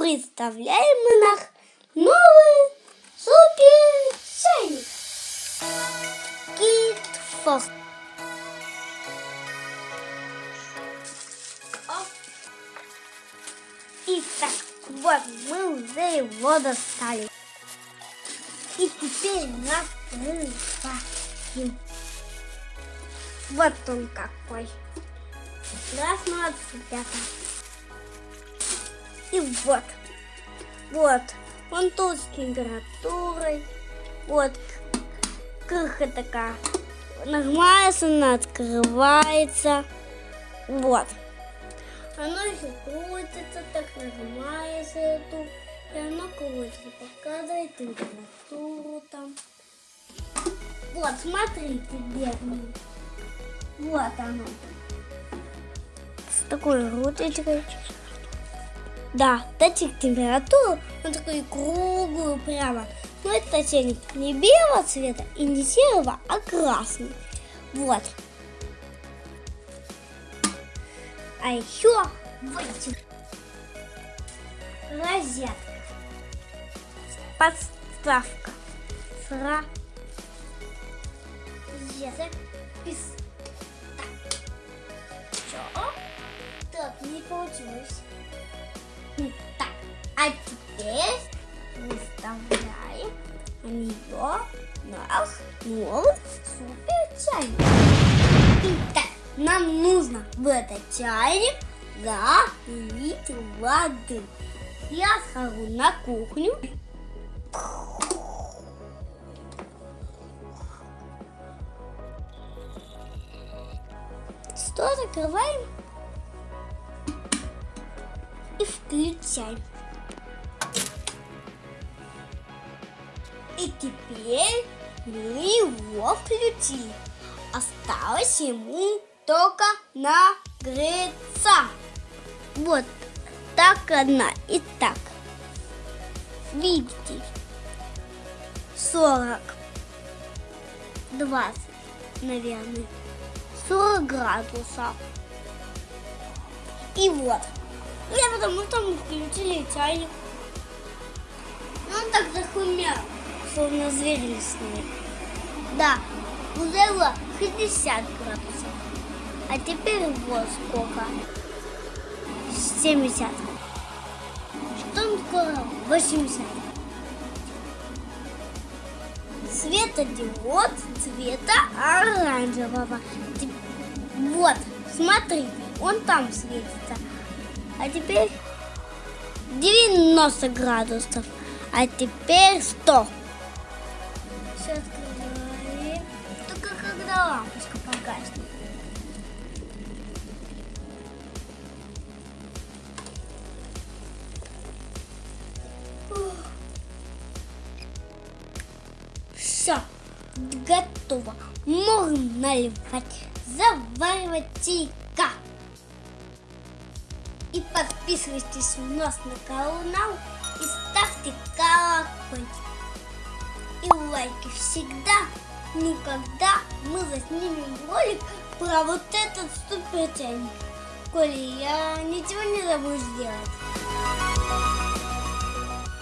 представляем наш новый супер чайник. Кит Фокс. Итак, вот мы уже его достали. И теперь накрываем. Вот он какой. Два, пятый. И вот. Вот. Он тут с температурой. Вот. Крыха такая. Нажимается, она открывается. Вот. Оно еще крутится, так нажимается эту. И оно крутится, показывает температуру там. Вот, смотрите, бедный. Вот оно. С такой руточкой. Да, датчик температуры, он такой круглый прямо. Но это чайник не белого цвета и не серого, а красный. Вот. А еще вот розетка. Подставка. Сра. Розеток. Пис. Так. Так, не получилось. А теперь выставляем на нее наш новый супер чайник. Итак, нам нужно в этот чайник залить воды. Я схожу на кухню. Что закрываем и включаем. И теперь мы его включили. Осталось ему только нагреться. Вот так одна и так. Видите? 40, 20, наверное. 40 градусов. И вот. Я потому что мы включили чайник. Он так захумел, словно зверь лесной. Да, было 60 градусов. А теперь вот сколько. 70. Что скоро? 80. Светодиод цвета оранжевого. Вот, смотри, он там светится. А теперь 90 градусов. А теперь 100. Все открываем. Только когда лампочка погаснет. Все, готово. Можно наливать, заваривать чайка. И подписывайтесь у нас на канал и ставьте колокольчик. Лайки всегда, ну когда мы заснимем ролик про вот этот супер чайник. Коля, я ничего не забуду сделать.